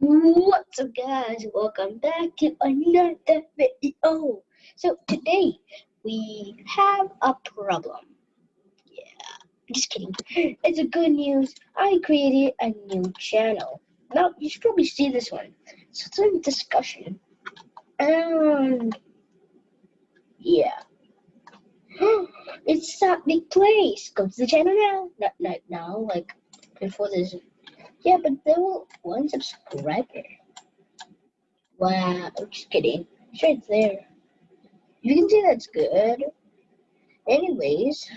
What's up guys, welcome back to another video. So today we have a problem. Yeah, just kidding. It's a good news. I created a new channel. Now you should probably see this one. So it's in discussion. And yeah. it's that big place. Go to the channel now. Not not now, like before this yeah, but they will one subscriber. Wow, just kidding. Sure, It's there. You can see that's good. Anyways,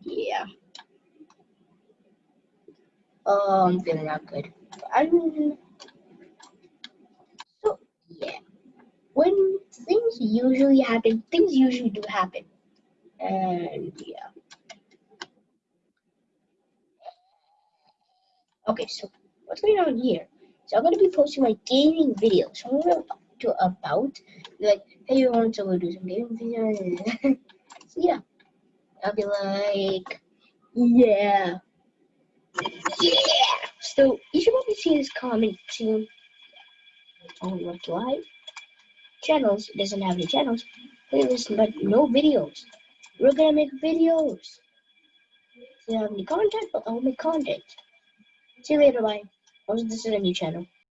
yeah. Oh, I'm feeling not good. I'm so yeah. When things usually happen, things usually do happen. And yeah. Okay, so what's going on here? So I'm gonna be posting my gaming videos. So I'm gonna to about like, hey, you want to do some gaming videos? so yeah, I'll be like, yeah, yeah. So you should probably see this comment oh, soon. Only like live channels doesn't have any channels. Playlist, but no videos. We're gonna make videos. So you have any content, but I'll make content. See you later, bye. Also, this is a new channel.